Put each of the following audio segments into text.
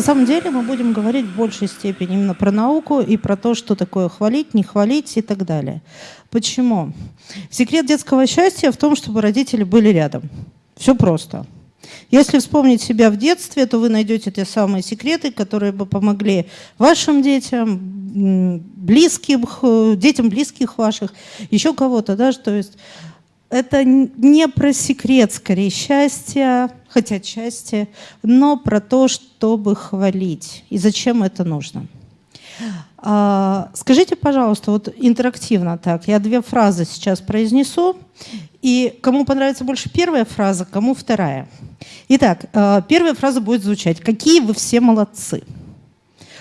На самом деле мы будем говорить в большей степени именно про науку и про то, что такое хвалить, не хвалить и так далее. Почему? Секрет детского счастья в том, чтобы родители были рядом. Все просто. Если вспомнить себя в детстве, то вы найдете те самые секреты, которые бы помогли вашим детям, близким, детям близких ваших, еще кого-то. Да? То есть это не про секрет, скорее, счастья, хотя счастье, но про то, чтобы хвалить. И зачем это нужно. А, скажите, пожалуйста, вот интерактивно так, я две фразы сейчас произнесу, и кому понравится больше первая фраза, кому вторая. Итак, а, первая фраза будет звучать «Какие вы все молодцы!»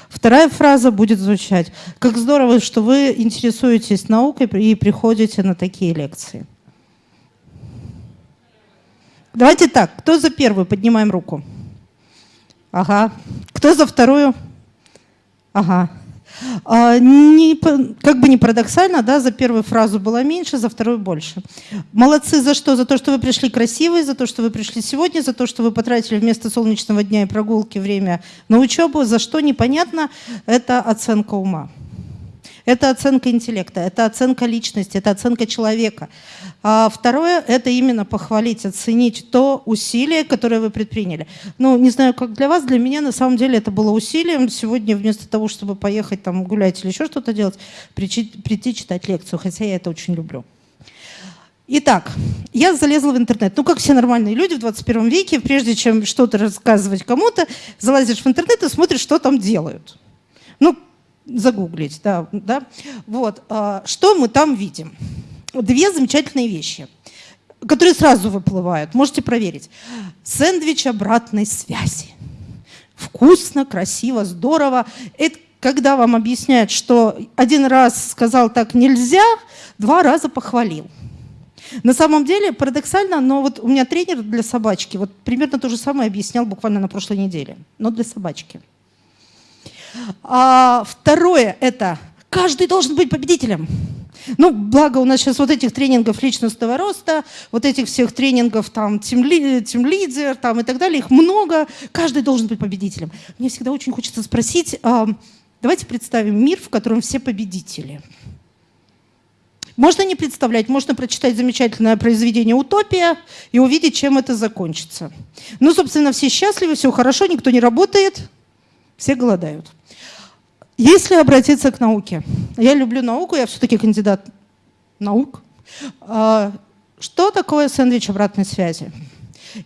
Вторая фраза будет звучать «Как здорово, что вы интересуетесь наукой и приходите на такие лекции». Давайте так, кто за первую? Поднимаем руку. Ага. Кто за вторую? Ага. А, не, как бы не парадоксально, да, за первую фразу было меньше, за вторую больше. Молодцы за что? За то, что вы пришли красивые, за то, что вы пришли сегодня, за то, что вы потратили вместо солнечного дня и прогулки время на учебу, за что непонятно, это оценка ума. Это оценка интеллекта, это оценка личности, это оценка человека. А второе – это именно похвалить, оценить то усилие, которое вы предприняли. Ну, не знаю, как для вас, для меня на самом деле это было усилием. Сегодня вместо того, чтобы поехать там гулять или еще что-то делать, прийти, прийти читать лекцию, хотя я это очень люблю. Итак, я залезла в интернет. Ну, как все нормальные люди в 21 веке, прежде чем что-то рассказывать кому-то, залазишь в интернет и смотришь, что там делают. Ну, загуглить, да. да. Вот. А, что мы там видим? две замечательные вещи, которые сразу выплывают. Можете проверить. Сэндвич обратной связи. Вкусно, красиво, здорово. Это когда вам объясняют, что один раз сказал так нельзя, два раза похвалил. На самом деле, парадоксально, но вот у меня тренер для собачки вот примерно то же самое объяснял буквально на прошлой неделе, но для собачки. А второе – это каждый должен быть победителем. Ну, благо у нас сейчас вот этих тренингов личностного роста, вот этих всех тренингов там тем, тем лидер там и так далее, их много, каждый должен быть победителем. Мне всегда очень хочется спросить, э, давайте представим мир, в котором все победители. Можно не представлять, можно прочитать замечательное произведение «Утопия» и увидеть, чем это закончится. Ну, собственно, все счастливы, все хорошо, никто не работает, все голодают. Если обратиться к науке, я люблю науку, я все-таки кандидат наук. А, что такое сэндвич обратной связи?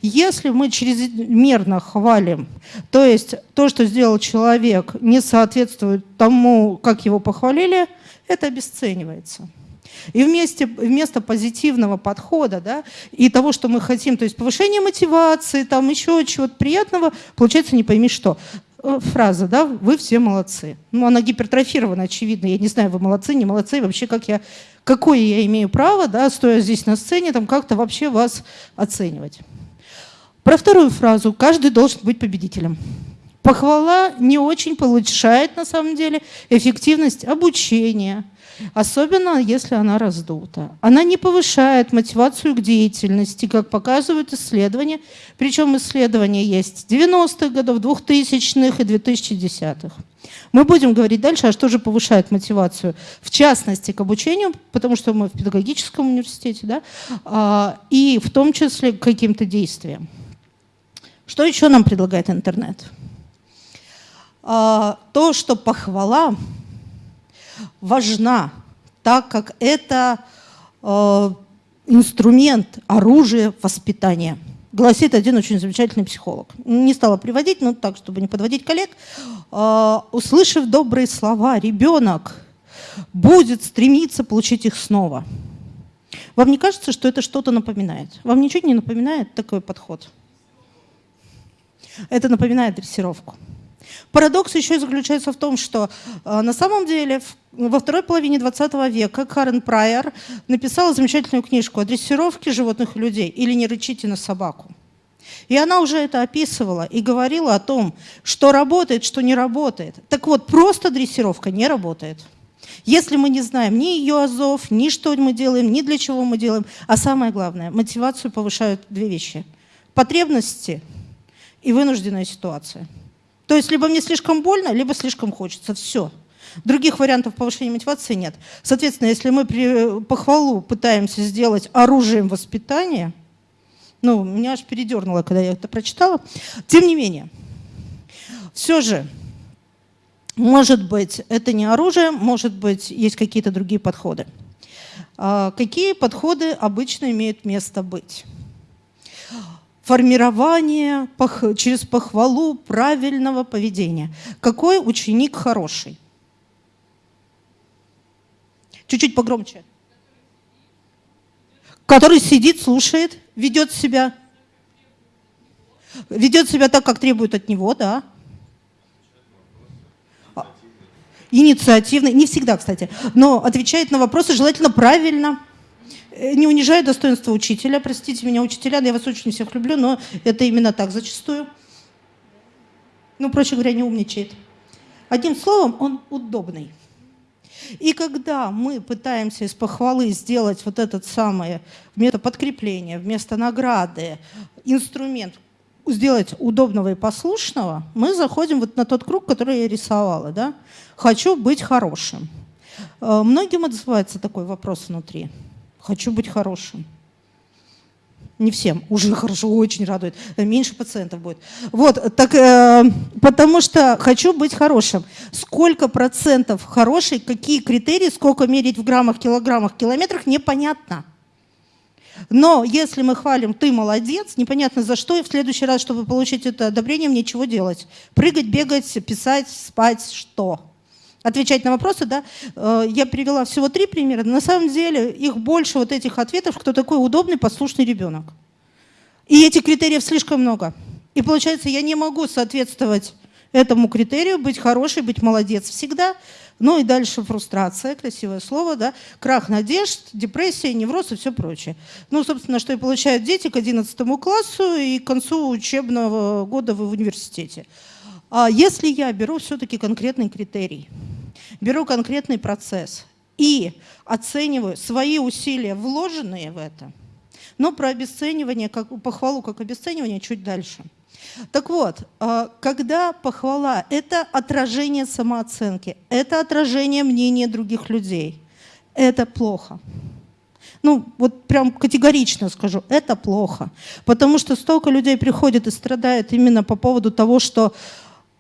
Если мы чрезмерно хвалим, то есть то, что сделал человек, не соответствует тому, как его похвалили, это обесценивается. И вместе, вместо позитивного подхода да, и того, что мы хотим, то есть повышение мотивации, там еще чего-то приятного, получается не пойми что. Э, фраза, да, вы все молодцы. Ну, она гипертрофирована, очевидно. Я не знаю, вы молодцы, не молодцы. Вообще, как я, какое я имею право, да, стоя здесь на сцене, там как-то вообще вас оценивать. Про вторую фразу. Каждый должен быть победителем. Похвала не очень повышает, на самом деле, эффективность обучения, особенно если она раздута. Она не повышает мотивацию к деятельности, как показывают исследования. Причем исследования есть 90-х годов, 2000-х и 2010-х. Мы будем говорить дальше, а что же повышает мотивацию, в частности, к обучению, потому что мы в педагогическом университете, да, а, и в том числе к каким-то действиям. Что еще нам предлагает интернет? А, то, что похвала важна, так как это э, инструмент, оружие воспитания. Гласит один очень замечательный психолог. Не стала приводить, но так, чтобы не подводить коллег. Э, услышав добрые слова, ребенок будет стремиться получить их снова. Вам не кажется, что это что-то напоминает? Вам ничего не напоминает такой подход? Это напоминает дрессировку. Парадокс еще заключается в том, что э, на самом деле во второй половине 20 века Карен Прайер написала замечательную книжку о дрессировке животных и людей или «Не рычите на собаку». И она уже это описывала и говорила о том, что работает, что не работает. Так вот, просто дрессировка не работает. Если мы не знаем ни ее азов, ни что мы делаем, ни для чего мы делаем, а самое главное, мотивацию повышают две вещи. Потребности и вынужденная ситуация. То есть либо мне слишком больно, либо слишком хочется. Все. Других вариантов повышения мотивации нет. Соответственно, если мы при похвалу пытаемся сделать оружием воспитания, ну, меня аж передернуло, когда я это прочитала. Тем не менее, все же, может быть, это не оружие, может быть, есть какие-то другие подходы. А какие подходы обычно имеют место быть? Формирование через похвалу правильного поведения. Какой ученик хороший? Чуть-чуть погромче. Который сидит, слушает, ведет себя. Ведет себя так, как требует от него, да. Инициативный, не всегда, кстати, но отвечает на вопросы желательно правильно. Э, не унижает достоинство учителя. Простите меня, учителя, я вас очень всех люблю, но это именно так зачастую. Ну, проще говоря, не умничает. Одним словом, он удобный. И когда мы пытаемся из похвалы сделать вот этот самый вместо подкрепления, вместо награды, инструмент, сделать удобного и послушного, мы заходим вот на тот круг, который я рисовала. Да? Хочу быть хорошим. Э, многим отзывается такой вопрос внутри. Хочу быть хорошим. Не всем, уже хорошо, очень радует. Меньше пациентов будет. Вот, так, э, потому что хочу быть хорошим. Сколько процентов хороший, какие критерии, сколько мерить в граммах, килограммах, километрах, непонятно. Но если мы хвалим «ты молодец», непонятно за что, и в следующий раз, чтобы получить это одобрение, мне чего делать? Прыгать, бегать, писать, спать, что? Отвечать на вопросы, да? Э, я привела всего три примера. На самом деле их больше вот этих ответов, кто такой удобный, послушный ребенок. И этих критериев слишком много. И получается, я не могу соответствовать этому критерию, быть хорошей, быть молодец всегда, ну и дальше фрустрация, красивое слово, да, крах надежд, депрессия, невроз и все прочее. Ну, собственно, что и получают дети к 11 классу и к концу учебного года в университете. А если я беру все-таки конкретный критерий, беру конкретный процесс и оцениваю свои усилия, вложенные в это, но про обесценивание, как, похвалу как обесценивание чуть дальше – так вот, а, когда похвала – это отражение самооценки, это отражение мнения других людей, это плохо. Ну, вот прям категорично скажу, это плохо. Потому что столько людей приходит и страдает именно по поводу того, что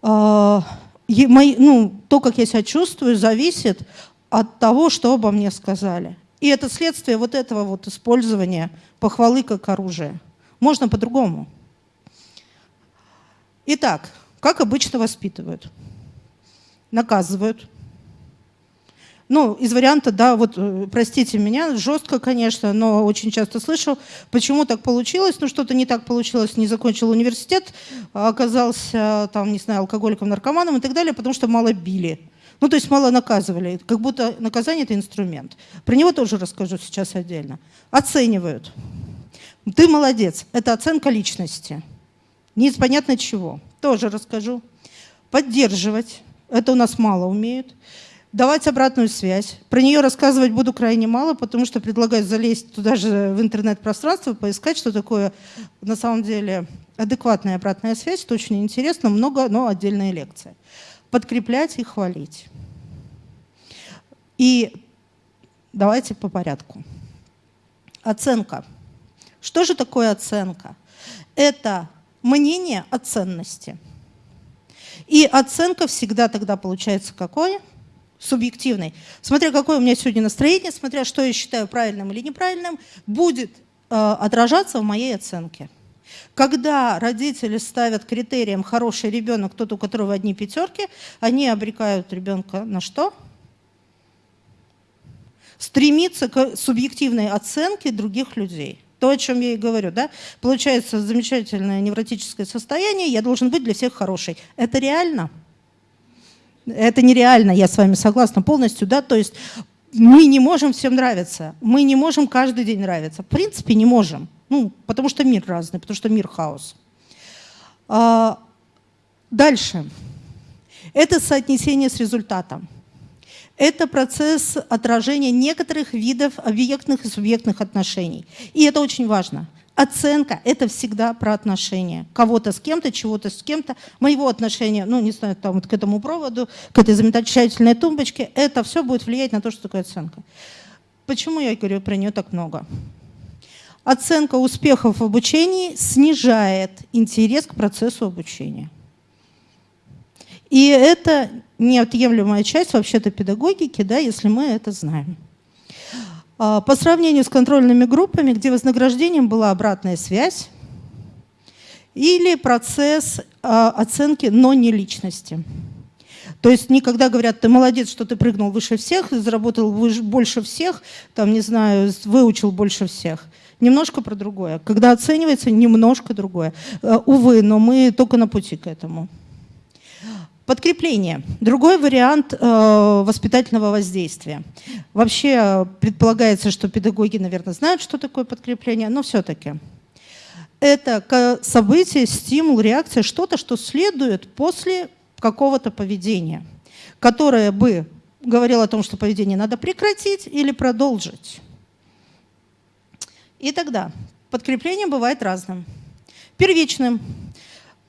э, мои, ну, то, как я себя чувствую, зависит от того, что обо мне сказали. И это следствие вот этого вот использования похвалы как оружия. Можно по-другому. Итак, как обычно воспитывают? Наказывают. Ну, из варианта, да, вот, э, простите меня, жестко, конечно, но очень часто слышу, почему так получилось, ну, что-то не так получилось, не закончил университет, а оказался, там, не знаю, алкоголиком, наркоманом и так далее, потому что мало били. Ну, то есть мало наказывали, как будто наказание – это инструмент. Про него тоже расскажу сейчас отдельно. Оценивают. Ты молодец, это оценка личности. Непонятно чего. Тоже расскажу. Поддерживать. Это у нас мало умеют. Давать обратную связь. Про нее рассказывать буду крайне мало, потому что предлагаю залезть туда же в интернет-пространство, поискать, что такое на самом деле адекватная обратная связь. Это очень интересно, много, но отдельная лекция. Подкреплять и хвалить. И давайте по порядку. Оценка. Что же такое оценка? Это мнение о ценности. И оценка всегда тогда получается какой? Субъективной. Смотря какое у меня сегодня настроение, смотря что я считаю правильным или неправильным, будет э, отражаться в моей оценке. Когда родители ставят критерием хороший ребенок, тот, у которого одни пятерки, они обрекают ребенка на что? Стремиться к субъективной оценке других людей. То, о чем я и говорю, да? Получается замечательное невротическое состояние, я должен быть для всех хороший. Это реально? Это нереально, я с вами согласна полностью, да? То есть мы не можем всем нравиться, мы не можем каждый день нравиться. В принципе, не можем. Ну, потому что мир разный, потому что мир хаос. А, дальше. Это соотнесение с результатом. Это процесс отражения некоторых видов объектных и субъектных отношений. И это очень важно. Оценка – это всегда про отношения. Кого-то с кем-то, чего-то с кем-то. Моего отношения, ну, не знаю, там, вот к этому проводу, к этой замечательной тумбочке, это все будет влиять на то, что такое оценка. Почему я говорю про нее так много? Оценка успехов в обучении снижает интерес к процессу обучения. И это неотъемлемая часть вообще-то педагогики, да, если мы это знаем. А, по сравнению с контрольными группами, где вознаграждением была обратная связь или процесс а, оценки, но не личности. То есть никогда говорят, ты молодец, что ты прыгнул выше всех, заработал больше всех, там, не знаю, выучил больше всех. Немножко про другое. Когда оценивается, немножко другое. А, увы, но мы только на пути к этому. Подкрепление. Другой вариант э, воспитательного воздействия. Вообще э, предполагается, что педагоги, наверное, знают, что такое подкрепление, но все-таки. Это событие, стимул, реакция, что-то, что следует после какого-то поведения, которое бы говорило о том, что поведение надо прекратить или продолжить. И тогда подкрепление бывает разным. Первичным.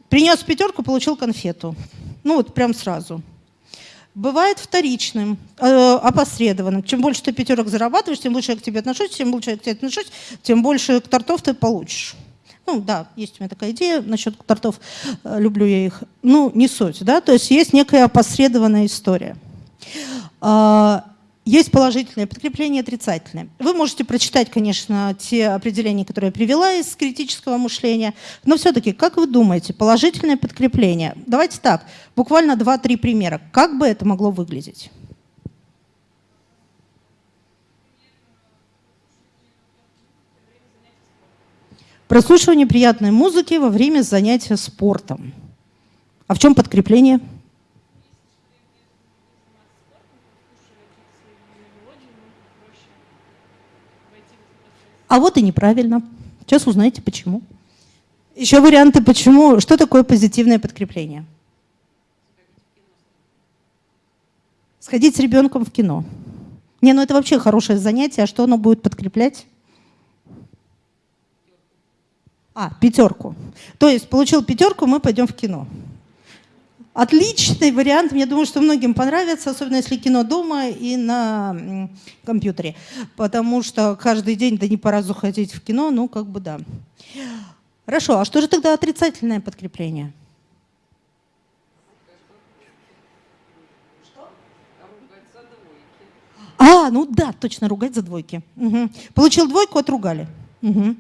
Принес пятерку, получил конфету. Ну вот прям сразу. Бывает вторичным, э, опосредованным. Чем больше ты пятерок зарабатываешь, тем лучше я к тебе отношусь, тем лучше я к тебе отношусь, тем больше тортов ты получишь. Ну да, есть у меня такая идея насчет тортов, э, люблю я их. Ну, не суть, да, то есть есть некая опосредованная история. Есть положительное подкрепление, отрицательное. Вы можете прочитать, конечно, те определения, которые я привела из критического мышления, но все-таки, как вы думаете, положительное подкрепление? Давайте так, буквально 2-3 примера. Как бы это могло выглядеть? Прослушивание приятной музыки во время занятия спортом. А в чем подкрепление? А вот и неправильно. Сейчас узнаете, почему. Еще варианты, почему. Что такое позитивное подкрепление? Сходить с ребенком в кино. Не, ну это вообще хорошее занятие, а что оно будет подкреплять? А, пятерку. То есть получил пятерку, мы пойдем в кино. Отличный вариант, я думаю, что многим понравится, особенно если кино дома и на компьютере, потому что каждый день, да не по разу ходить в кино, ну как бы да. Хорошо, а что же тогда отрицательное подкрепление? А, ну да, точно, ругать за двойки. Угу. Получил двойку, отругали. Угу.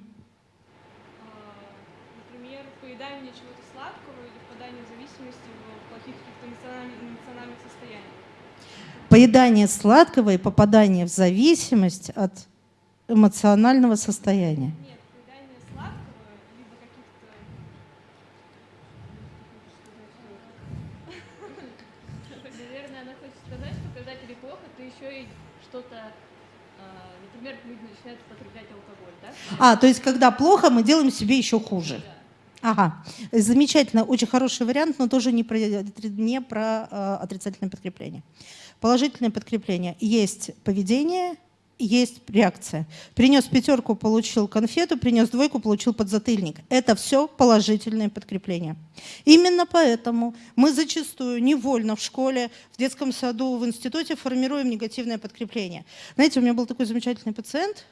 Поедание сладкого и попадание в зависимость от эмоционального состояния. Нет, поедание сладкого, либо каких-то... Наверное, она хочет сказать, что когда тебе плохо, ты еще и что-то, а, например, люди начинают употреблять алкоголь, да? А, то есть когда плохо, мы делаем себе еще хуже. Да. Ага, замечательно, очень хороший вариант, но тоже не про, не про э, отрицательное подкрепление. Положительное подкрепление. Есть поведение, есть реакция. Принес пятерку, получил конфету, принес двойку, получил подзатыльник. Это все положительное подкрепление. Именно поэтому мы зачастую невольно в школе, в детском саду, в институте формируем негативное подкрепление. Знаете, у меня был такой замечательный пациент,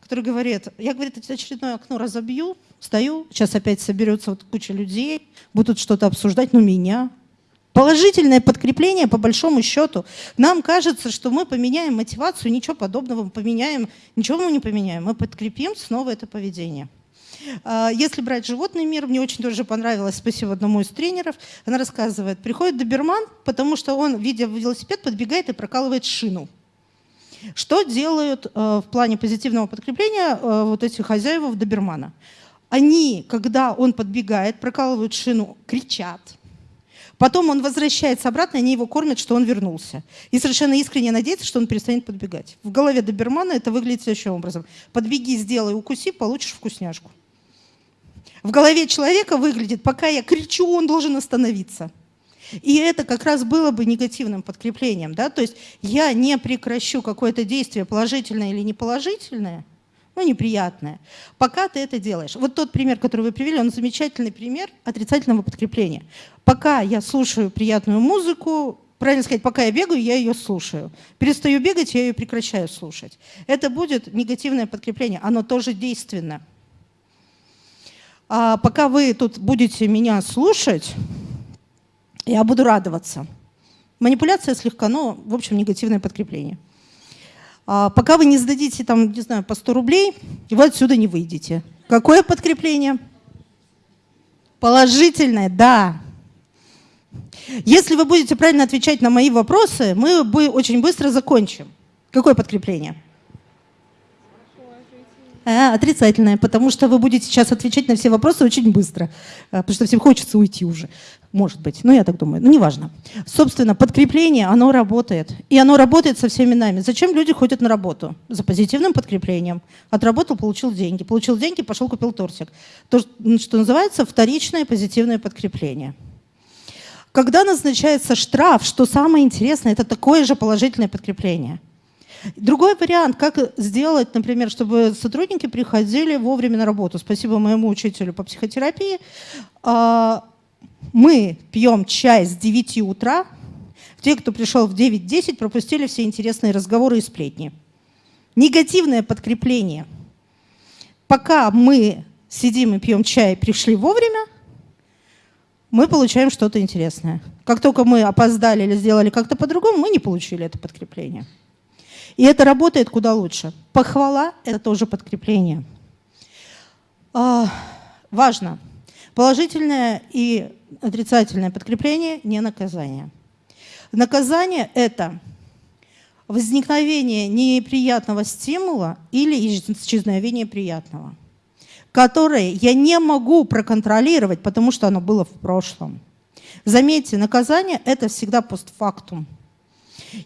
который говорит, я, говорит, очередное окно разобью, стою, сейчас опять соберется вот куча людей, будут что-то обсуждать, но меня, Положительное подкрепление, по большому счету. Нам кажется, что мы поменяем мотивацию, ничего подобного мы поменяем, ничего мы не поменяем. Мы подкрепим снова это поведение. А, если брать животный мир, мне очень тоже понравилось, спасибо одному из тренеров, она рассказывает, приходит доберман, потому что он, видя велосипед, подбегает и прокалывает шину. Что делают э, в плане позитивного подкрепления э, вот эти хозяева добермана? Они, когда он подбегает, прокалывают шину, кричат – Потом он возвращается обратно, они его кормят, что он вернулся. И совершенно искренне надеется, что он перестанет подбегать. В голове добермана это выглядит следующим образом. Подбеги, сделай, укуси, получишь вкусняшку. В голове человека выглядит, пока я кричу, он должен остановиться. И это как раз было бы негативным подкреплением. Да? То есть я не прекращу какое-то действие, положительное или неположительное, ну, неприятное. Пока ты это делаешь. Вот тот пример, который вы привели, он замечательный пример отрицательного подкрепления. Пока я слушаю приятную музыку, правильно сказать, пока я бегаю, я ее слушаю. Перестаю бегать, я ее прекращаю слушать. Это будет негативное подкрепление, оно тоже действенно. А пока вы тут будете меня слушать, я буду радоваться. Манипуляция слегка, но, в общем, негативное подкрепление. А, пока вы не сдадите, там, не знаю, по 100 рублей, вы отсюда не выйдете. Какое подкрепление? Положительное, да. Если вы будете правильно отвечать на мои вопросы, мы очень быстро закончим. Какое подкрепление? А, отрицательное, потому что вы будете сейчас отвечать на все вопросы очень быстро, а, потому что всем хочется уйти уже. Может быть, ну я так думаю, ну неважно. Собственно, подкрепление, оно работает. И оно работает со всеми нами. Зачем люди ходят на работу? За позитивным подкреплением. Отработал, получил деньги. Получил деньги, пошел купил тортик. То, что называется вторичное позитивное подкрепление. Когда назначается штраф, что самое интересное, это такое же положительное подкрепление. Другой вариант, как сделать, например, чтобы сотрудники приходили вовремя на работу. Спасибо моему учителю по психотерапии а, мы пьем чай с 9 утра, те, кто пришел в 9-10, пропустили все интересные разговоры и сплетни. Негативное подкрепление. Пока мы сидим и пьем чай, пришли вовремя, мы получаем что-то интересное. Как только мы опоздали или сделали как-то по-другому, мы не получили это подкрепление. И это работает куда лучше. Похвала – это тоже подкрепление. А, важно. Положительное и отрицательное подкрепление – не наказание. Наказание – это возникновение неприятного стимула или исчезновение приятного, которое я не могу проконтролировать, потому что оно было в прошлом. Заметьте, наказание – это всегда постфактум.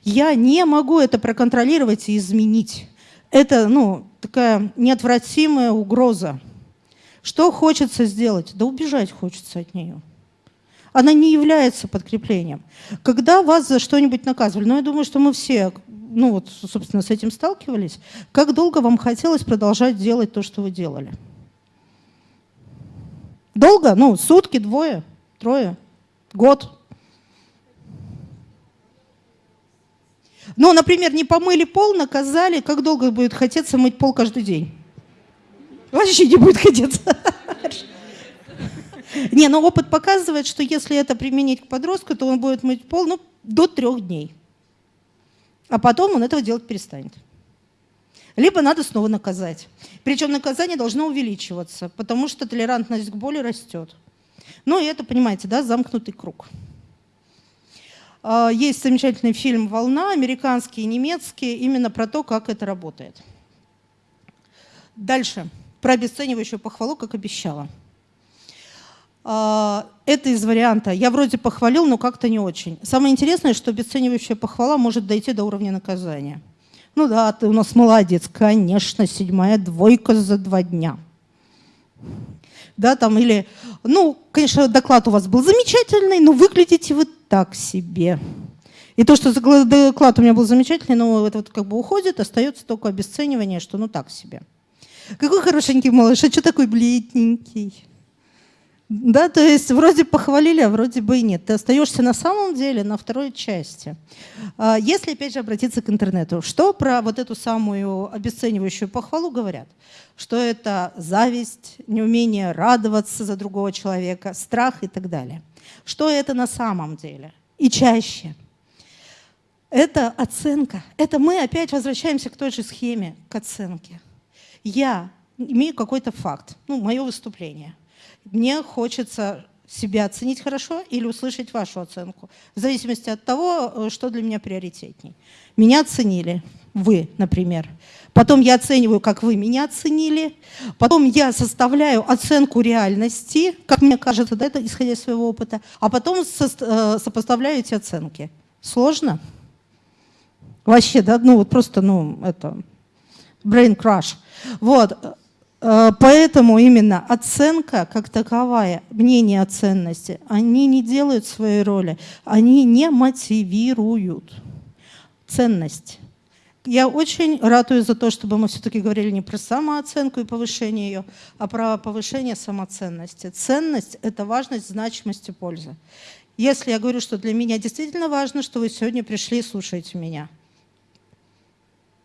Я не могу это проконтролировать и изменить. Это ну, такая неотвратимая угроза. Что хочется сделать? Да убежать хочется от нее она не является подкреплением. Когда вас за что-нибудь наказывали, ну, я думаю, что мы все, ну, вот, собственно, с этим сталкивались, как долго вам хотелось продолжать делать то, что вы делали? Долго? Ну, сутки, двое, трое, год. Ну, например, не помыли пол, наказали, как долго будет хотеться мыть пол каждый день? Вообще не будет хотеться. Не, но опыт показывает, что если это применить к подростку, то он будет мыть пол ну, до трех дней. А потом он этого делать перестанет. Либо надо снова наказать. Причем наказание должно увеличиваться, потому что толерантность к боли растет. Ну и это, понимаете, да, замкнутый круг. А, есть замечательный фильм «Волна», американский и немецкий, именно про то, как это работает. Дальше. Про обесценивающую похвалу, как обещала. А, это из варианта «я вроде похвалил, но как-то не очень». Самое интересное, что обесценивающая похвала может дойти до уровня наказания. Ну да, ты у нас молодец, конечно, седьмая двойка за два дня. Да, там или, ну, конечно, доклад у вас был замечательный, но выглядите вы так себе. И то, что доклад у меня был замечательный, но это вот как бы уходит, остается только обесценивание, что ну так себе. Какой хорошенький малыш, а что такой бледненький? Да, то есть вроде похвалили, а вроде бы и нет. Ты остаешься на самом деле на второй части. А, если, опять же, обратиться к интернету, что про вот эту самую обесценивающую похвалу говорят? Что это зависть, неумение радоваться за другого человека, страх и так далее. Что это на самом деле? И чаще. Это оценка. Это мы опять возвращаемся к той же схеме, к оценке. Я имею какой-то факт, ну, мое выступление – мне хочется себя оценить хорошо или услышать вашу оценку, в зависимости от того, э, что для меня приоритетней. Меня оценили, вы, например. Потом я оцениваю, как вы меня оценили. Потом я составляю оценку реальности, как мне кажется, да, это исходя из своего опыта. А потом со, э, сопоставляю эти оценки. Сложно? Вообще, да, ну вот просто, ну, это, brain crush. Вот, Э, поэтому именно оценка как таковая, мнение о ценности, они не делают своей роли, они не мотивируют. Ценность Я очень ратую за то, чтобы мы все-таки говорили не про самооценку и повышение ее, а про повышение самоценности. Ценность – это важность, значимость и польза. Если я говорю, что для меня действительно важно, что вы сегодня пришли и слушаете меня.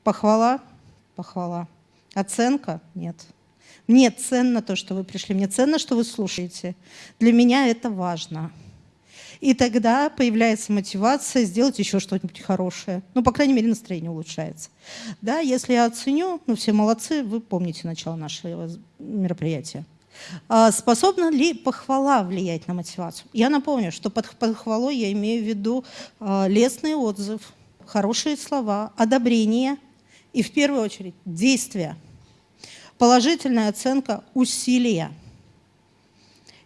Похвала? Похвала. Оценка? Нет. Мне ценно то, что вы пришли, мне ценно, что вы слушаете. Для меня это важно. И тогда появляется мотивация сделать еще что-нибудь хорошее. Ну, по крайней мере, настроение улучшается. Да, если я оценю, ну, все молодцы, вы помните начало нашего мероприятия. А способна ли похвала влиять на мотивацию? Я напомню, что под похвалой я имею в виду а, лестный отзыв, хорошие слова, одобрение и, в первую очередь, действия. Положительная оценка усилия.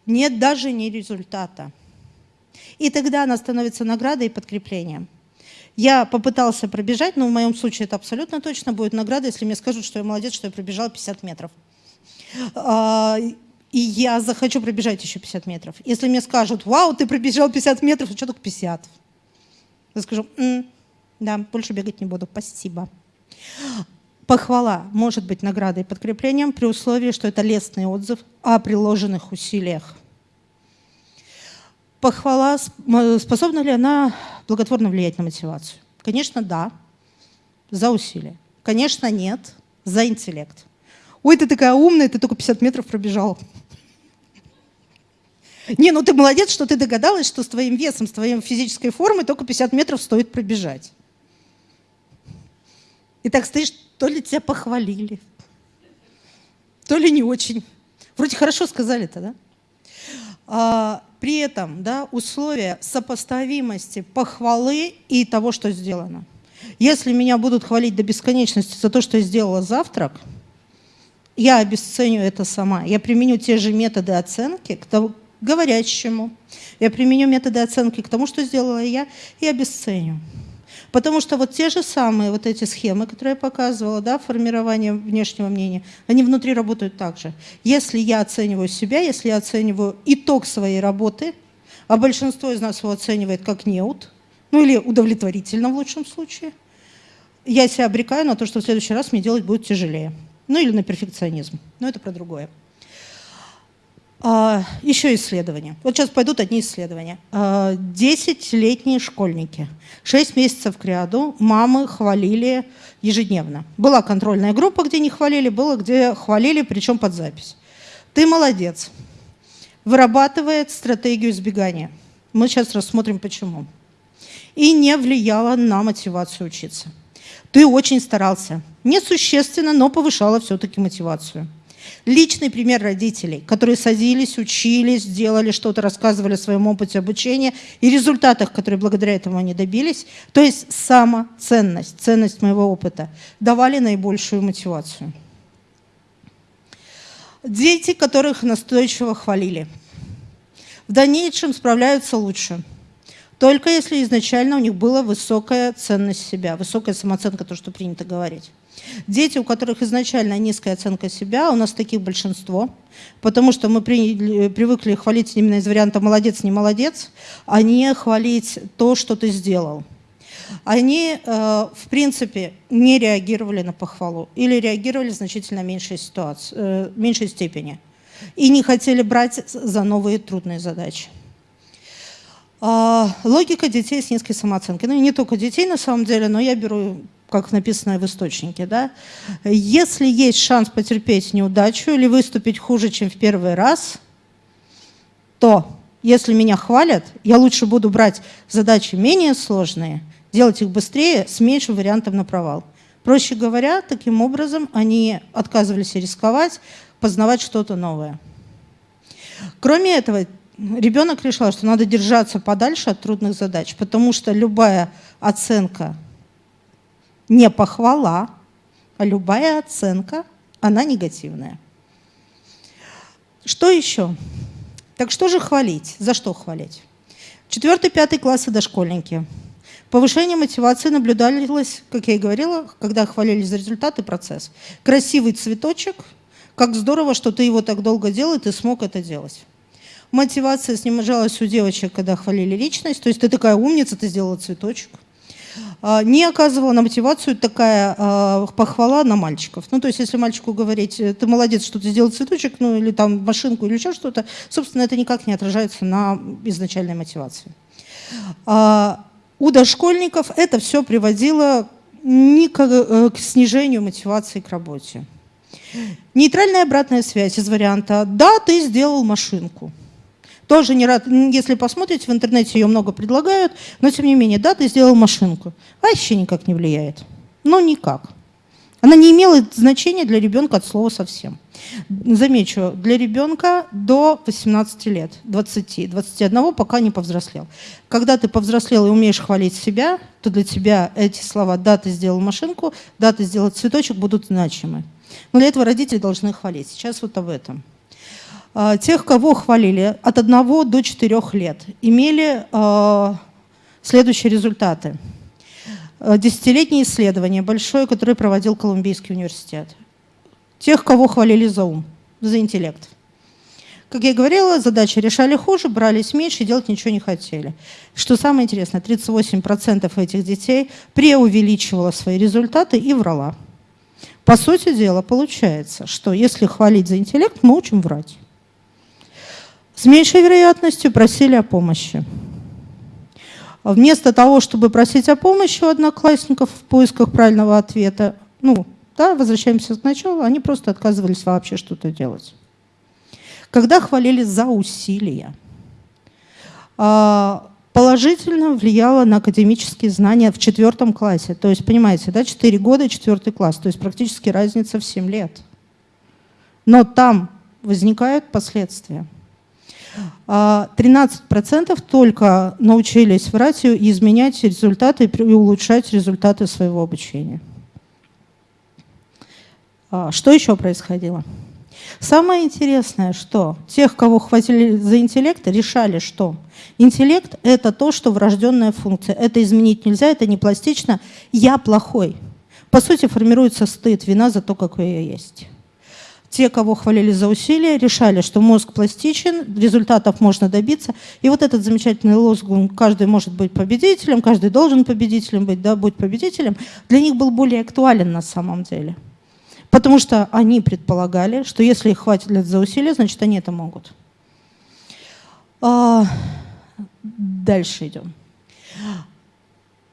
Нет даже не результата. И тогда она становится наградой и подкреплением. Я попытался пробежать, но в моем случае это абсолютно точно будет награда, если мне скажут, что я молодец, что я пробежал 50 метров. А, и я захочу пробежать еще 50 метров. Если мне скажут, вау, ты пробежал 50 метров, а что только 50? Я скажу, М, да, больше бегать не буду, спасибо. Похвала может быть наградой и подкреплением при условии, что это лестный отзыв о приложенных усилиях похвала, способна ли она благотворно влиять на мотивацию? Конечно, да, за усилия. Конечно, нет, за интеллект. Ой, ты такая умная, ты только 50 метров пробежал. Не, ну ты молодец, что ты догадалась, что с твоим весом, с твоей физической формой только 50 метров стоит пробежать. И так стоишь, то ли тебя похвалили, то ли не очень. Вроде хорошо сказали-то, да? А, при этом да, условия сопоставимости похвалы и того, что сделано. Если меня будут хвалить до бесконечности за то, что я сделала завтрак, я обесценю это сама. Я применю те же методы оценки к тому, говорящему. Я применю методы оценки к тому, что сделала я, и обесценю. Потому что вот те же самые вот эти схемы, которые я показывала, да, формирование внешнего мнения, они внутри работают так же. Если я оцениваю себя, если я оцениваю итог своей работы, а большинство из нас его оценивает как неуд, ну или удовлетворительно в лучшем случае, я себя обрекаю на то, что в следующий раз мне делать будет тяжелее. Ну или на перфекционизм. Но это про другое. А, еще исследования. Вот сейчас пойдут одни исследования. А, десятилетние школьники. Шесть месяцев к ряду мамы хвалили ежедневно. Была контрольная группа, где не хвалили, было, где хвалили, причем под запись. Ты молодец. Вырабатывает стратегию избегания. Мы сейчас рассмотрим, почему. И не влияла на мотивацию учиться. Ты очень старался. Несущественно, но повышала все-таки мотивацию. Личный пример родителей, которые садились, учились, делали что-то, рассказывали о своем опыте обучения и результатах, которые благодаря этому они добились, то есть самоценность, ценность моего опыта, давали наибольшую мотивацию. Дети, которых настойчиво хвалили, в дальнейшем справляются лучше – только если изначально у них была высокая ценность себя, высокая самооценка, то, что принято говорить. Дети, у которых изначально низкая оценка себя, у нас таких большинство, потому что мы приняли, привыкли хвалить именно из варианта «молодец, не молодец», а не хвалить то, что ты сделал. Они, э, в принципе, не реагировали на похвалу или реагировали в значительно меньшей, ситуации, э, меньшей степени и не хотели брать за новые трудные задачи. А, логика детей с низкой самооценкой. Ну не только детей на самом деле, но я беру, как написано в источнике. Да? Если есть шанс потерпеть неудачу или выступить хуже, чем в первый раз, то если меня хвалят, я лучше буду брать задачи менее сложные, делать их быстрее с меньшим вариантом на провал. Проще говоря, таким образом они отказывались рисковать, познавать что-то новое. Кроме этого, ребенок решил, что надо держаться подальше от трудных задач, потому что любая оценка не похвала, а любая оценка, она негативная. Что еще? Так что же хвалить? За что хвалить? Четвертый, пятый классы дошкольники. Повышение мотивации наблюдалось, как я и говорила, когда хвалились за результаты процесс. Красивый цветочек, как здорово, что ты его так долго делал, и ты смог это делать. Мотивация снижалась у девочек, когда хвалили личность. То есть ты такая умница, ты сделала цветочек. А, не оказывала на мотивацию такая э, похвала на мальчиков. Ну, то есть, если мальчику говорить, ты молодец, что ты сделал цветочек, ну, или там машинку, или еще что-то, собственно, это никак не отражается на изначальной мотивации. Э, у дошкольников это все приводило не к, э, к снижению мотивации к работе. Нейтральная обратная связь из варианта «да, ты сделал машинку». Тоже не рад, если посмотрите, в интернете ее много предлагают, но тем не менее, да, ты сделал машинку. Вообще никак не влияет. Ну, никак. Она не имела значения для ребенка от слова совсем. Замечу, для ребенка до 18 лет, 20, 21, пока не повзрослел. Когда ты повзрослел и умеешь хвалить себя, то для тебя эти слова «да, ты сделал машинку», «да, ты сделал цветочек» будут значимы. Но для этого родители должны хвалить. Сейчас вот об этом. А, тех, кого хвалили от 1 до 4 лет, имели а, следующие результаты. А, десятилетнее исследование большое, которое проводил Колумбийский университет. Тех, кого хвалили за ум, за интеллект. Как я говорила, задачи решали хуже, брались меньше, делать ничего не хотели. Что самое интересное, 38% этих детей преувеличивала свои результаты и врала. По сути дела, получается, что если хвалить за интеллект, мы учим врать. С меньшей вероятностью просили о помощи. Вместо того, чтобы просить о помощи у одноклассников в поисках правильного ответа, ну, да, возвращаемся к началу, они просто отказывались вообще что-то делать. Когда хвалили за усилия, а, положительно влияло на академические знания в четвертом классе. То есть, понимаете, да, 4 года и четвертый класс, то есть практически разница в 7 лет. Но там возникают последствия. 13% а, только научились врать и изменять результаты и улучшать результаты своего обучения. А, что еще происходило? Самое интересное, что тех, кого хватили за интеллект, решали, что интеллект – это то, что врожденная функция. Это изменить нельзя, это не пластично. Я плохой. По сути, формируется стыд, вина за то, какой я есть. Те, кого хвалили за усилия, решали, что мозг пластичен, результатов можно добиться. И вот этот замечательный лозунг «каждый может быть победителем», «каждый должен победителем быть», да, «будь победителем», для них был более актуален на самом деле. Потому что они предполагали, что если их хватит лет за усилия, значит, они это могут. А, дальше идем.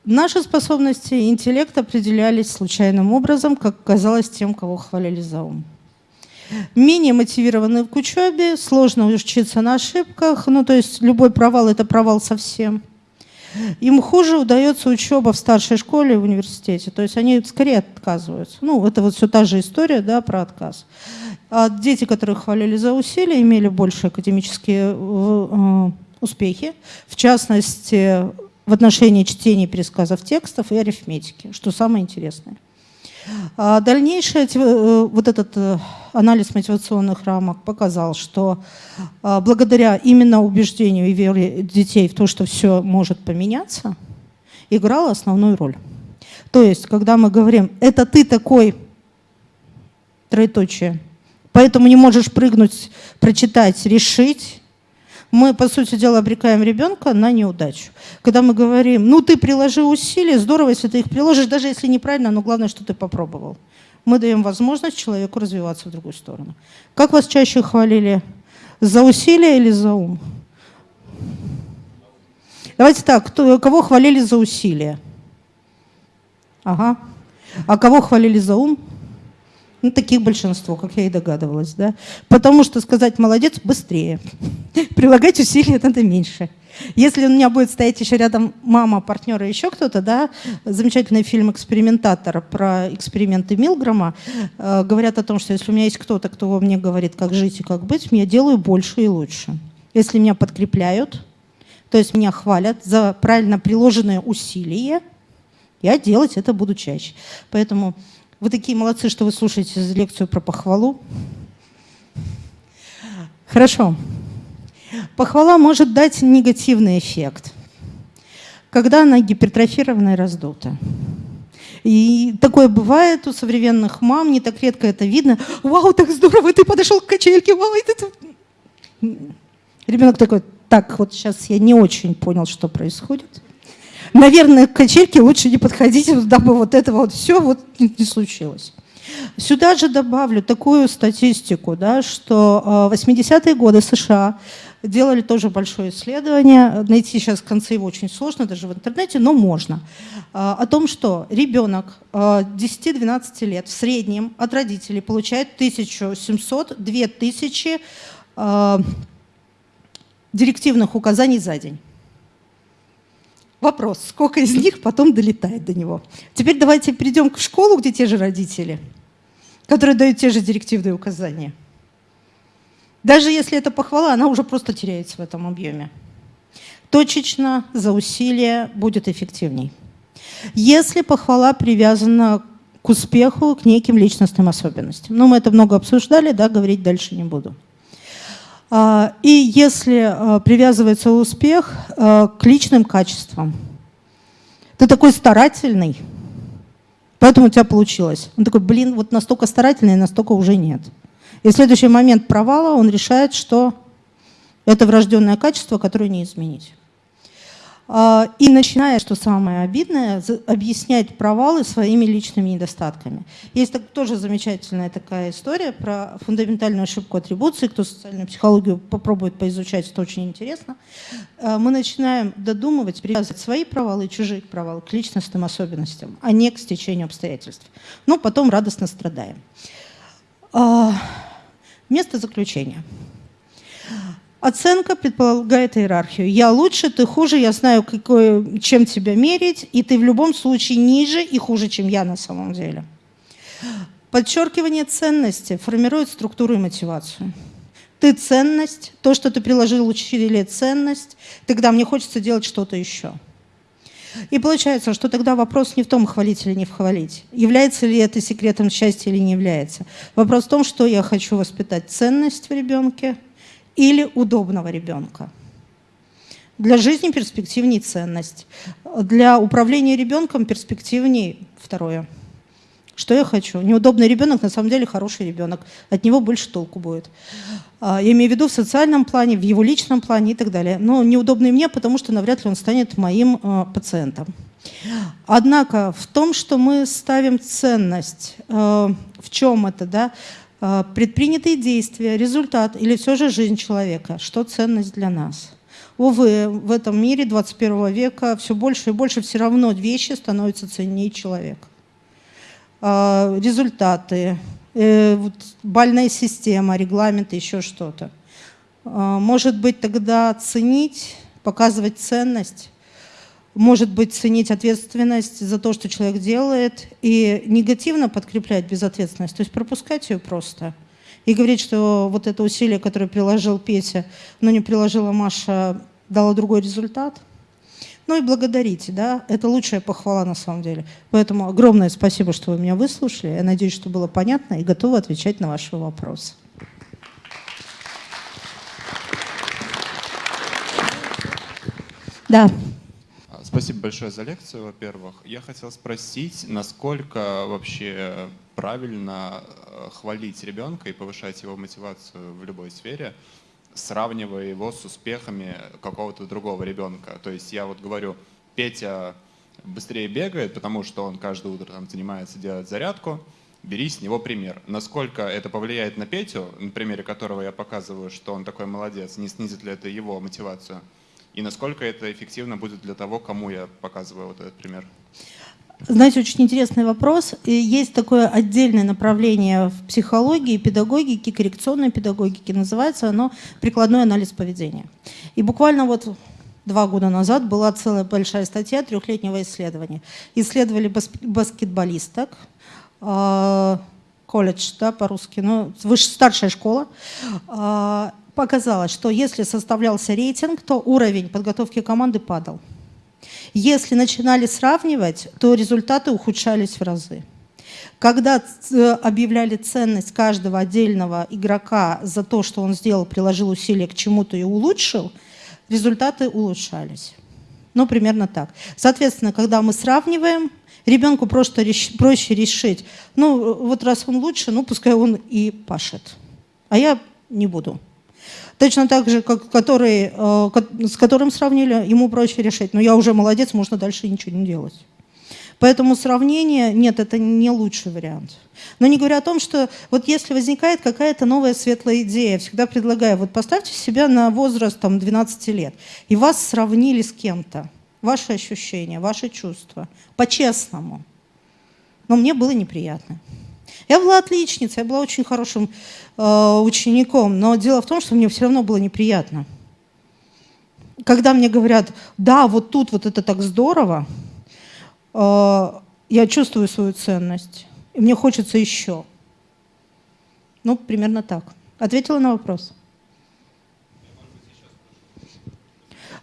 Наши способности интеллект определялись случайным образом, как казалось тем, кого хвалили за ум менее мотивированы к учебе, сложно учиться на ошибках, ну то есть любой провал – это провал совсем. Им хуже удается учеба в старшей школе и в университете, то есть они скорее отказываются. Ну, это вот все та же история да, про отказ. А дети, которых хвалили за усилия, имели больше академические э, успехи, в частности, в отношении чтения пересказов текстов и арифметики, что самое интересное. А дальнейший э, вот этот э, анализ мотивационных рамок показал, что а, благодаря именно убеждению и вере детей в то, что все может поменяться, играла основную роль. То есть, когда мы говорим, это ты такой, троеточие, поэтому не можешь прыгнуть, прочитать, решить, мы, по сути дела, обрекаем ребенка на неудачу. Когда мы говорим, ну ты приложи усилия, здорово, если ты их приложишь, даже если неправильно, но главное, что ты попробовал. Мы даем возможность человеку развиваться в другую сторону. Как вас чаще хвалили? За усилия или за ум? Давайте так, кто, кого хвалили за усилия? Ага. А кого хвалили за ум? Ну, таких большинство, как я и догадывалась. Да? Потому что сказать «молодец» быстрее. Прилагать усилия надо меньше. Если у меня будет стоять еще рядом мама, партнер и еще кто-то, да, замечательный фильм «Экспериментатор» про эксперименты Милгрома, э, говорят о том, что если у меня есть кто-то, кто мне говорит, как жить и как быть, я делаю больше и лучше. Если меня подкрепляют, то есть меня хвалят за правильно приложенные усилия, я делать это буду чаще. Поэтому вы такие молодцы, что вы слушаете лекцию про похвалу. Хорошо. Похвала может дать негативный эффект, когда она гипертрофирована и раздута. И такое бывает у современных мам, не так редко это видно. Вау, так здорово, ты подошел к качельке, вау, это... Ребенок такой, так, вот сейчас я не очень понял, что происходит. Наверное, к качельке лучше не подходить, дабы вот этого вот все вот не, случилось. Сюда же добавлю такую статистику, да, что в 80-е годы США делали тоже большое исследование, найти сейчас концы его очень сложно, даже в интернете, но можно, о том, что ребенок 10-12 лет в среднем от родителей получает 1700-2000 директивных указаний за день. Вопрос, сколько из них потом долетает до него. Теперь давайте перейдем к школу, где те же родители, которые дают те же директивные указания. Даже если это похвала, она уже просто теряется в этом объеме. Точечно, за усилие будет эффективней. Если похвала привязана к успеху, к неким личностным особенностям. Ну, мы это много обсуждали, да, говорить дальше не буду. А, и если а, привязывается успех а, к личным качествам, ты такой старательный, поэтому у тебя получилось. Он такой, блин, вот настолько старательный, настолько уже нет. И следующий момент провала он решает, что это врожденное качество, которое не изменить. А, и начиная, что самое обидное, объяснять провалы своими личными недостатками. Есть так, тоже замечательная такая история про фундаментальную ошибку атрибуции. Кто социальную психологию попробует поизучать, это очень интересно. А, мы начинаем додумывать, привязывать свои провалы и чужие провалы к личностным особенностям, а не к стечению обстоятельств. Но потом радостно страдаем. А, место заключения. Оценка предполагает иерархию. Я лучше, ты хуже, я знаю, какой, чем тебя мерить, и ты в любом случае ниже и хуже, чем я на самом деле. Подчеркивание ценности формирует структуру и мотивацию. Ты ценность, то, что ты приложил учителе ценность, тогда мне хочется делать что-то еще. И получается, что тогда вопрос не в том, хвалить или не хвалить. Является ли это секретом счастья или не является. Вопрос в том, что я хочу воспитать ценность в ребенке – или удобного ребенка. Для жизни перспективней ценность. Для управления ребенком перспективней второе. Что я хочу? Неудобный ребенок на самом деле хороший ребенок. От него больше толку будет. А, я имею в виду в социальном плане, в его личном плане и так далее. Но неудобный мне, потому что навряд ли он станет моим а, пациентом. Однако в том, что мы ставим ценность, а, в чем это, да, предпринятые действия, результат или все же жизнь человека, что ценность для нас. Увы, в этом мире 21 века все больше и больше все равно вещи становятся ценнее человека. А, результаты, э, бальная система, регламенты, еще что-то. Может быть, тогда ценить, показывать ценность может быть, ценить ответственность за то, что человек делает, и негативно подкреплять безответственность, то есть пропускать ее просто. И говорить, что вот это усилие, которое приложил Петя, но не приложила Маша, дало другой результат. Ну и благодарите, да, это лучшая похвала на самом деле. Поэтому огромное спасибо, что вы меня выслушали. Я надеюсь, что было понятно и готова отвечать на ваши вопросы. Да. Спасибо большое за лекцию, во-первых. Я хотел спросить, насколько вообще правильно э, хвалить ребенка и повышать его мотивацию в любой сфере, сравнивая его с успехами какого-то другого ребенка. То есть я вот говорю, Петя быстрее бегает, потому что он каждое утро там занимается, делать зарядку, бери с него пример. Насколько это повлияет на Петю, на примере которого я показываю, что он такой молодец, не снизит ли это его мотивацию? И насколько это эффективно будет для того, кому я показываю вот этот пример? Знаете, очень интересный вопрос. Есть такое отдельное направление в психологии, педагогике, коррекционной педагогике. Называется оно «Прикладной анализ поведения». И буквально вот два года назад была целая большая статья трехлетнего исследования. Исследовали баскетболисток, а, колледж, да, по-русски, ну, выше, старшая школа, а, показалось, что если составлялся рейтинг, то уровень подготовки команды падал. Если начинали сравнивать, то результаты ухудшались в разы. Когда э, объявляли ценность каждого отдельного игрока за то, что он сделал, приложил усилия к чему-то и улучшил, результаты улучшались. Ну, примерно так. Соответственно, когда мы сравниваем, ребенку просто реш... проще решить, ну, вот раз он лучше, ну, пускай он и пашет. А я не буду. Точно так же, как который, э, с которым сравнили, ему проще решить. Но я уже молодец, можно дальше ничего не делать. Поэтому сравнение, нет, это не лучший вариант. Но не говоря о том, что вот если возникает какая-то новая светлая идея, всегда предлагаю, вот поставьте себя на возраст там, 12 лет, и вас сравнили с кем-то. Ваши ощущения, ваши чувства. По-честному. Но мне было неприятно. Я была отличницей, я была очень хорошим э, учеником, но дело в том, что мне все равно было неприятно. Когда мне говорят, да, вот тут вот это так здорово, э, я чувствую свою ценность, и мне хочется еще. Ну, примерно так. Ответила на вопрос?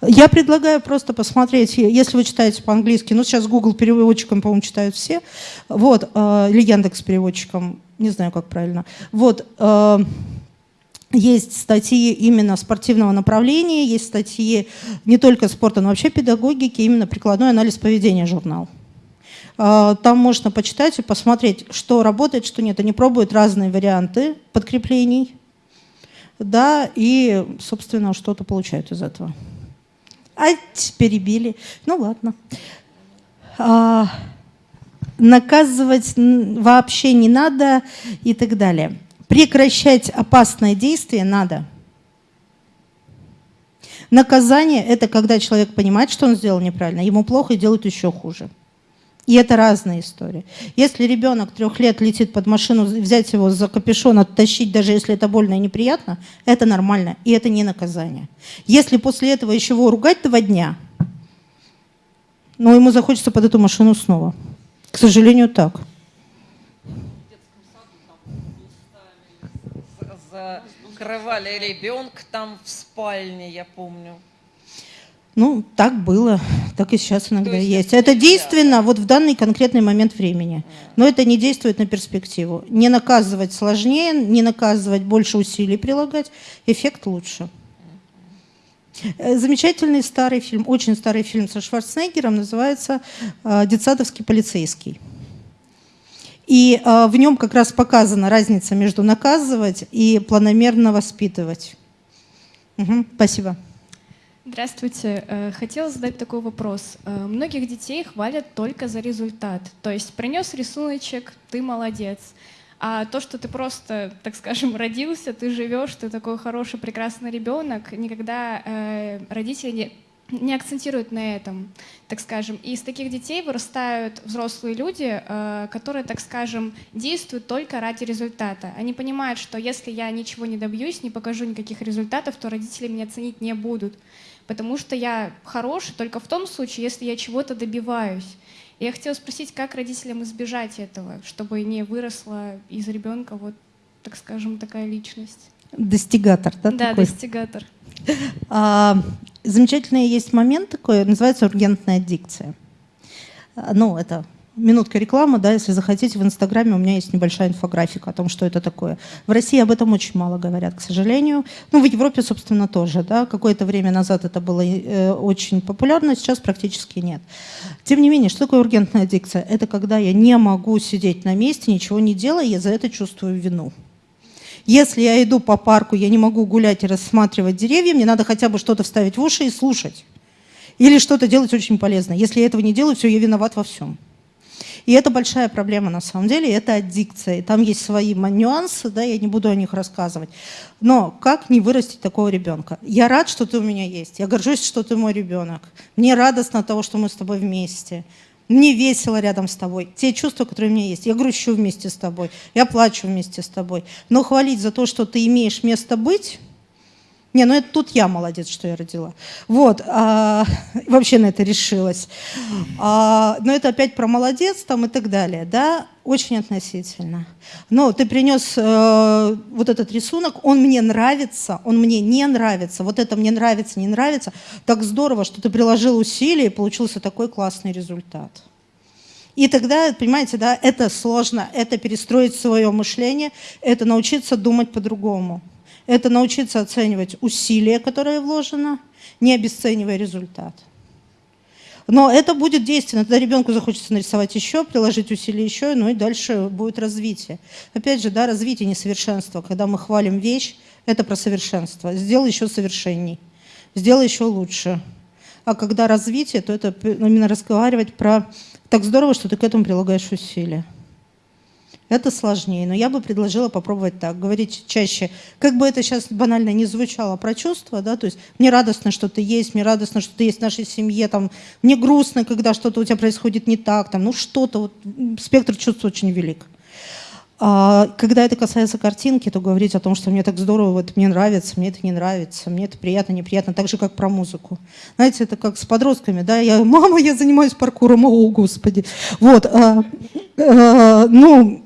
Я предлагаю просто посмотреть, если вы читаете по-английски, ну сейчас Google переводчиком, по-моему, читают все, вот, э, или Яндекс переводчиком, не знаю, как правильно. Вот, э, есть статьи именно спортивного направления, есть статьи не только спорта, но вообще педагогики, именно прикладной анализ поведения журнал. Э, там можно почитать и посмотреть, что работает, что нет. Они пробуют разные варианты подкреплений, да, и, собственно, что-то получают из этого. А перебили. Ну ладно. А, наказывать вообще не надо и так далее. Прекращать опасное действие надо. Наказание – это когда человек понимает, что он сделал неправильно, ему плохо и делает еще хуже. И это разные истории. Если ребенок трех лет летит под машину, взять его за капюшон, оттащить, даже если это больно и неприятно, это нормально, и это не наказание. Если после этого еще его ругать два дня, ну, ему захочется под эту машину снова. К сожалению, так. Закрывали ребенка там в спальне, я помню. Ну, так было, так и сейчас иногда есть. есть. Это действенно вот в данный конкретный момент времени. Но это не действует на перспективу. Не наказывать сложнее, не наказывать больше усилий прилагать, эффект лучше. Э, замечательный старый фильм, очень старый фильм со Шварценеггером, называется э, «Детсадовский полицейский». И э, в нем как раз показана разница между наказывать и планомерно воспитывать. Угу, спасибо. Здравствуйте. Э, хотела задать такой вопрос. Э, многих детей хвалят только за результат. То есть принес рисуночек, ты молодец. А то, что ты просто, так скажем, родился, ты живешь, ты такой хороший, прекрасный ребенок, никогда э, родители не, не акцентируют на этом, так скажем. И из таких детей вырастают взрослые люди, которые, так скажем, действуют только ради результата. Они понимают, что если я ничего не добьюсь, не покажу никаких результатов, то родители меня ценить не будут потому что я хороший только в том случае, если я чего-то добиваюсь. И я хотела спросить, как родителям избежать этого, чтобы не выросла из ребенка вот, так скажем, такая личность. Достигатор, да? Да, такой? достигатор. А, замечательный есть момент такой, называется ургентная дикция. А, ну, это минутка рекламы, да, если захотите, в Инстаграме у меня есть небольшая инфографика о том, что это такое. В России об этом очень мало говорят, к сожалению. Ну, в Европе, собственно, тоже, да, какое-то время назад это было э, очень популярно, сейчас практически нет. Тем не менее, что такое ургентная дикция? Это когда я не могу сидеть на месте, ничего не делая, я за это чувствую вину. Если я иду по парку, я не могу гулять и рассматривать деревья, мне надо хотя бы что-то вставить в уши и слушать. Или что-то делать очень полезное. Если я этого не делаю, все, я виноват во всем. И это большая проблема на самом деле, это аддикция. И там есть свои нюансы, да, я не буду о них рассказывать. Но как не вырастить такого ребенка? Я рад, что ты у меня есть. Я горжусь, что ты мой ребенок. Мне радостно от того, что мы с тобой вместе. Мне весело рядом с тобой. Те чувства, которые у меня есть. Я грущу вместе с тобой. Я плачу вместе с тобой. Но хвалить за то, что ты имеешь место быть, не, ну это тут я молодец, что я родила. Вот, а, вообще на это решилась. А, но это опять про молодец там и так далее, да, очень относительно. Но ты принес э, вот этот рисунок, он мне нравится, он мне не нравится, вот это мне нравится, не нравится. Так здорово, что ты приложил усилия и получился такой классный результат. И тогда, понимаете, да, это сложно, это перестроить свое мышление, это научиться думать по-другому это научиться оценивать усилия, которые вложено, не обесценивая результат. Но это будет действенно. Тогда ребенку захочется нарисовать еще, приложить усилия еще, ну и дальше будет развитие. Опять же, да, развитие несовершенства. Когда мы хвалим вещь, это про совершенство. Сделай еще совершенней, сделай еще лучше. А когда развитие, то это именно разговаривать про «так здорово, что ты к этому прилагаешь усилия». Это сложнее, но я бы предложила попробовать так, говорить чаще. Как бы это сейчас банально не звучало про чувства, да, то есть мне радостно, что ты есть, мне радостно, что ты есть в нашей семье, там, мне грустно, когда что-то у тебя происходит не так, там, ну что-то, вот, спектр чувств очень велик. А когда это касается картинки, то говорить о том, что мне так здорово, вот мне нравится, мне это не нравится, мне это приятно, неприятно, так же, как про музыку. Знаете, это как с подростками, да, я, мама, я занимаюсь паркуром, о, господи. Вот, а, а, ну,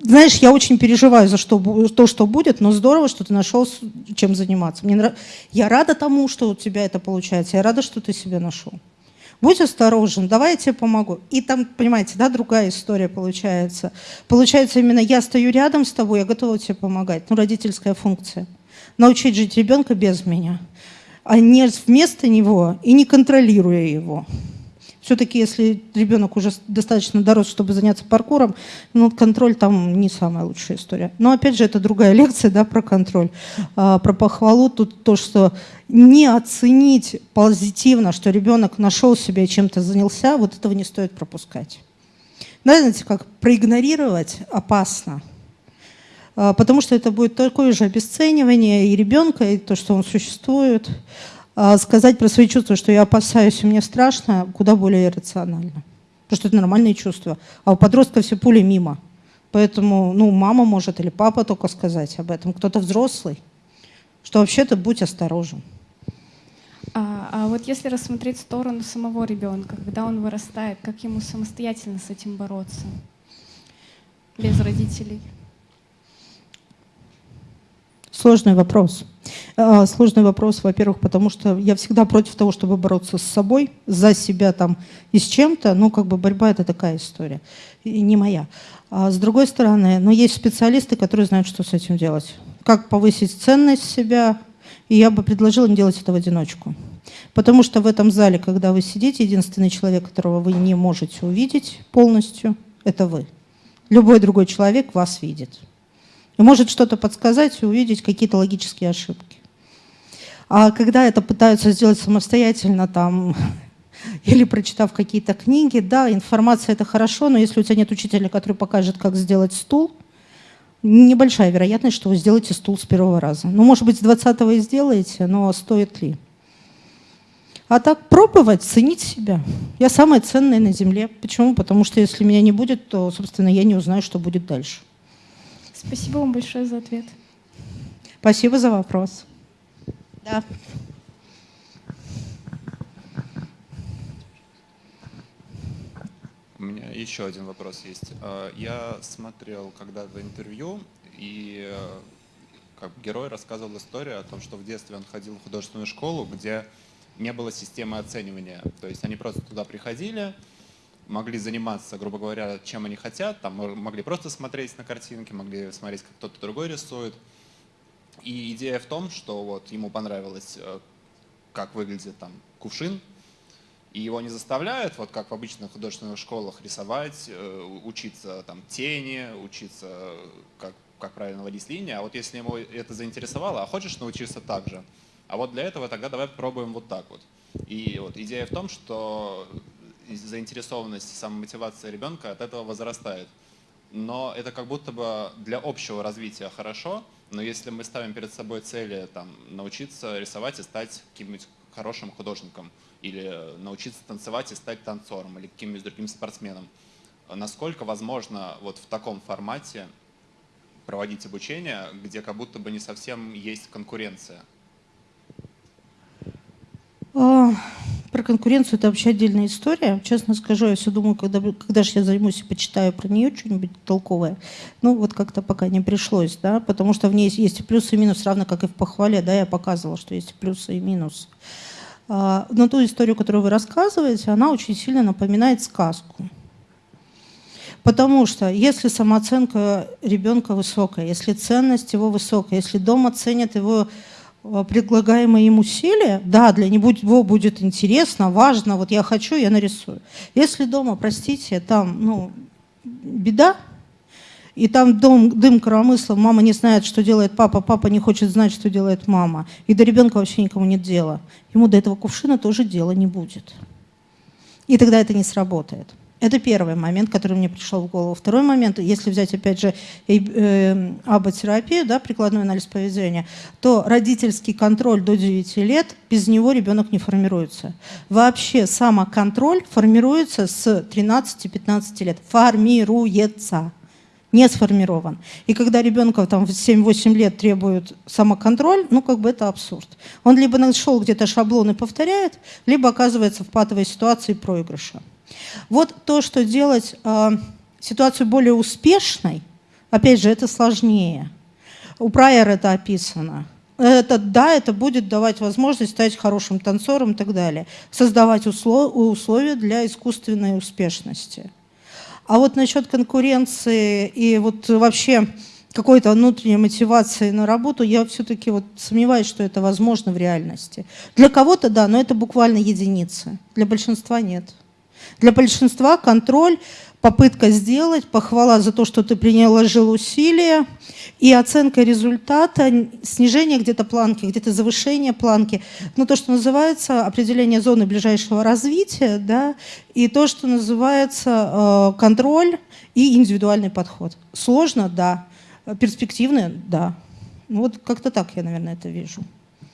знаешь, я очень переживаю за что, то, что будет, но здорово, что ты нашел, чем заниматься. Мне нрав... Я рада тому, что у тебя это получается, я рада, что ты себя нашел будь осторожен, давай я тебе помогу. И там, понимаете, да, другая история получается. Получается именно я стою рядом с тобой, я готова тебе помогать. Ну, родительская функция. Научить жить ребенка без меня, а не вместо него и не контролируя его. Все-таки, если ребенок уже достаточно дорос, чтобы заняться паркуром, ну, контроль там не самая лучшая история. Но опять же, это другая лекция да, про контроль. А, про похвалу тут то, что не оценить позитивно, что ребенок нашел себя и чем-то занялся, вот этого не стоит пропускать. Знаете, как проигнорировать опасно. А, потому что это будет такое же обесценивание и ребенка, и то, что он существует. А, сказать про свои чувства, что я опасаюсь и мне страшно, куда более иррационально. Потому что это нормальные чувства. А у подростка все пули мимо. Поэтому ну, мама может или папа только сказать об этом, кто-то взрослый, что вообще-то будь осторожен. А, а вот если рассмотреть сторону самого ребенка, когда он вырастает, как ему самостоятельно с этим бороться? Без родителей. Сложный вопрос. А, сложный вопрос, во-первых, потому что я всегда против того, чтобы бороться с собой, за себя там и с чем-то. Ну, как бы борьба — это такая история, и не моя. А с другой стороны, ну, есть специалисты, которые знают, что с этим делать. Как повысить ценность себя, и я бы предложила не делать это в одиночку. Потому что в этом зале, когда вы сидите, единственный человек, которого вы не можете увидеть полностью, это вы. Любой другой человек вас видит и может что-то подсказать и увидеть какие-то логические ошибки. А когда это пытаются сделать самостоятельно, там, или прочитав какие-то книги, да, информация это хорошо, но если у тебя нет учителя, который покажет, как сделать стул, небольшая вероятность, что вы сделаете стул с первого раза. Ну, может быть, с 20-го и сделаете, но стоит ли? А так пробовать, ценить себя. Я самая ценная на Земле. Почему? Потому что если меня не будет, то, собственно, я не узнаю, что будет дальше. Спасибо вам большое за ответ. Спасибо за вопрос. Да. У меня еще один вопрос есть. А, я смотрел когда-то интервью, и э, как герой рассказывал историю о том, что в детстве он ходил в художественную школу, где не было системы оценивания. То есть они просто туда приходили, могли заниматься, грубо говоря, чем они хотят. Там могли просто смотреть на картинки, могли смотреть, как кто-то другой рисует. И идея в том, что вот ему понравилось, э, как выглядит там кувшин, и его не заставляют, вот как в обычных художественных школах, рисовать, э, учиться там тени, учиться, как, как правильно водить линии. А вот если ему это заинтересовало, а хочешь научиться так же, а вот для этого тогда давай попробуем вот так вот. И вот идея в том, что заинтересованность, самомотивация ребенка от этого возрастает. Но это как будто бы для общего развития хорошо, но если мы ставим перед собой цели там, научиться рисовать и стать каким-нибудь хорошим художником, или научиться танцевать и стать танцором, или каким-нибудь другим спортсменом, насколько возможно вот в таком формате проводить обучение, где как будто бы не совсем есть конкуренция? Про конкуренцию это вообще отдельная история. Честно скажу, я все думаю, когда, когда же я займусь и почитаю про нее что-нибудь толковое. Ну, вот как-то пока не пришлось, да, потому что в ней есть и плюсы, и минусы, равно как и в похвале, да, я показывала, что есть плюсы, и минусы. А, но ту историю, которую вы рассказываете, она очень сильно напоминает сказку. Потому что если самооценка ребенка высокая, если ценность его высокая, если дома ценят его предлагаемые им усилия, да, для него будет интересно, важно, вот я хочу, я нарисую. Если дома, простите, там, ну, беда, и там дом, дым коромысла, мама не знает, что делает папа, папа не хочет знать, что делает мама. И до ребенка вообще никому нет дела. Ему до этого кувшина тоже дела не будет. И тогда это не сработает. Это первый момент, который мне пришел в голову. Второй момент, если взять опять же э, аботерапию, да, прикладной анализ поведения, то родительский контроль до 9 лет, без него ребенок не формируется. Вообще самоконтроль формируется с 13-15 лет. Формируется не сформирован. И когда ребенка там в 7-8 лет требует самоконтроль, ну как бы это абсурд. Он либо нашел где-то шаблон и повторяет, либо оказывается в патовой ситуации проигрыша. Вот то, что делать э, ситуацию более успешной, опять же, это сложнее. У Прайера это описано. Это, да, это будет давать возможность стать хорошим танцором и так далее. Создавать условия для искусственной успешности. А вот насчет конкуренции и вот вообще какой-то внутренней мотивации на работу, я все-таки вот сомневаюсь, что это возможно в реальности. Для кого-то да, но это буквально единицы. Для большинства нет. Для большинства контроль попытка сделать, похвала за то, что ты приложил усилия, и оценка результата, снижение где-то планки, где-то завышение планки, ну то, что называется определение зоны ближайшего развития, да, и то, что называется э, контроль и индивидуальный подход. Сложно, да, перспективно, да. Ну вот как-то так я, наверное, это вижу.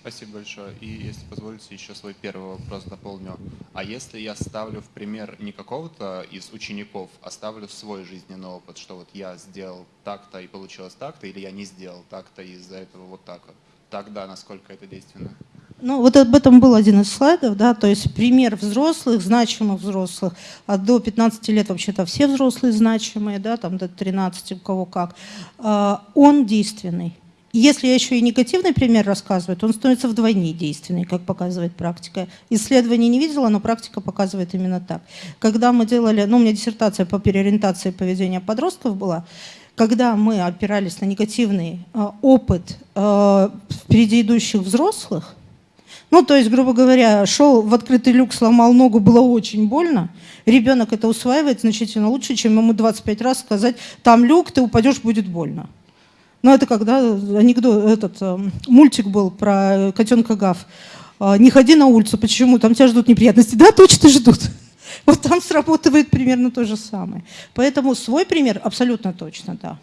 Спасибо большое. И если позволите, еще свой первый вопрос дополню. А если я ставлю в пример не какого-то из учеников, а ставлю свой жизненный опыт, что вот я сделал так-то и получилось так-то, или я не сделал так-то и из-за этого вот так вот, тогда насколько это действенно? Ну, вот об этом был один из слайдов, да, то есть пример взрослых, значимых взрослых, а до 15 лет вообще-то все взрослые значимые, да, там до 13, у кого как, а, он действенный. Если я еще и негативный пример рассказываю, то он становится вдвойне действенный, как показывает практика. Исследований не видела, но практика показывает именно так. Когда мы делали, ну у меня диссертация по переориентации поведения подростков была, когда мы опирались на негативный э, опыт э, впереди идущих взрослых, ну, то есть, грубо говоря, шел в открытый люк, сломал ногу, было очень больно. Ребенок это усваивает значительно лучше, чем ему 25 раз сказать, там люк, ты упадешь, будет больно. Ну, это когда анекдот, этот э, мультик был про котенка Гав. «А, не ходи на улицу, почему? Там тебя ждут неприятности. Да, точно ждут. Вот там сработает примерно то же самое. Поэтому свой пример абсолютно точно, да.